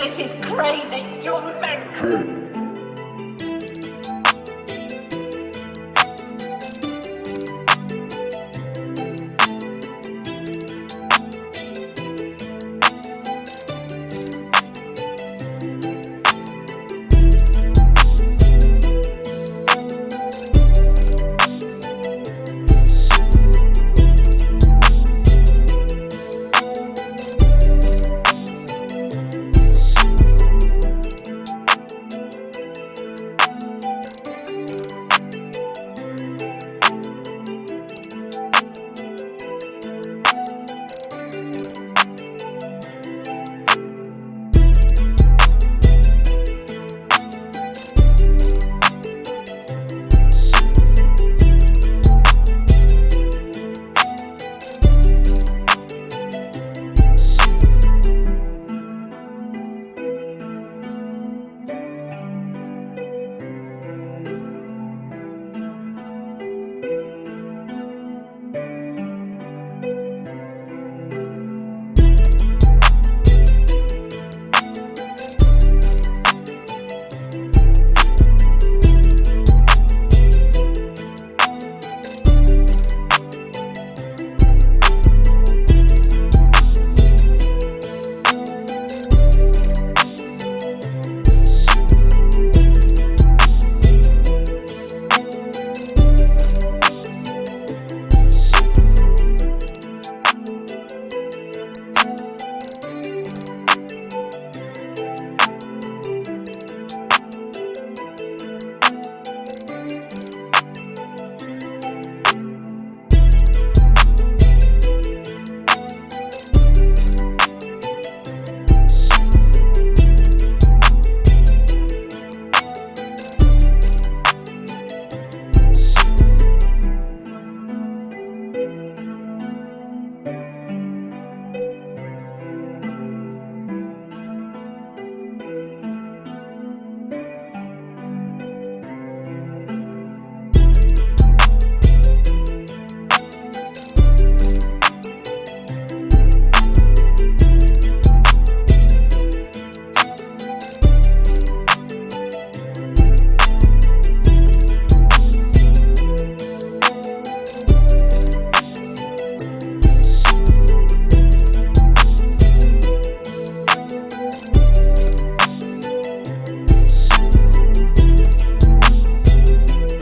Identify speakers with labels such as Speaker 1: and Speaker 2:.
Speaker 1: This is crazy. You're mental.